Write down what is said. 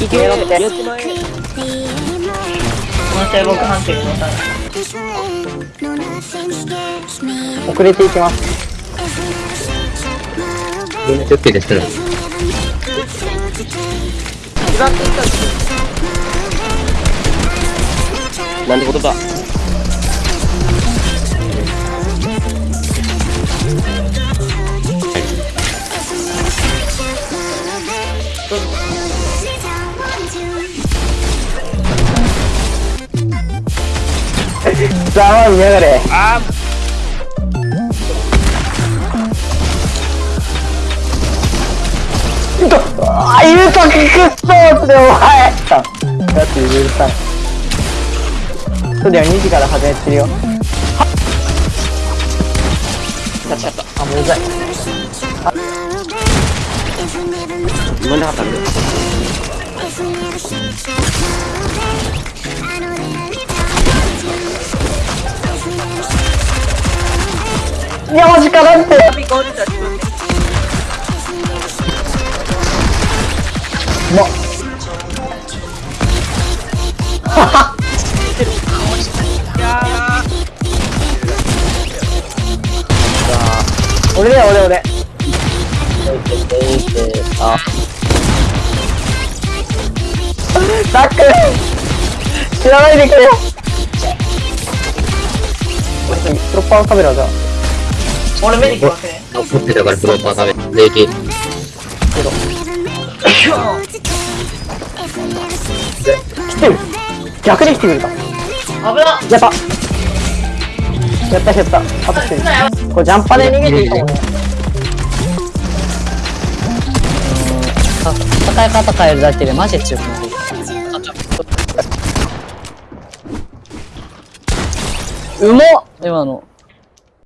いけるやってやってまえこの試合僕判定でた遅れていきます。みんな気をつけてしてる。一番手かなんてことださあ見やがれあああいうときくっそーってお前。だって許さん。そうだよ2時から始めてるよ。立ちちゃった。あもううざい自分で測るいやマジかなんてもう俺だよ。俺俺あタック。知らないでくれよ。プロッパーカメラじゃん俺目に来ますね。持ってたからプロッパー食べ、礼儀。来てる。逆に来てくれた。危な。やった。やった。やった。あと一人これジャンパで逃げていいかも戦い方変えるだけでマジで強くなるうまっ！今の。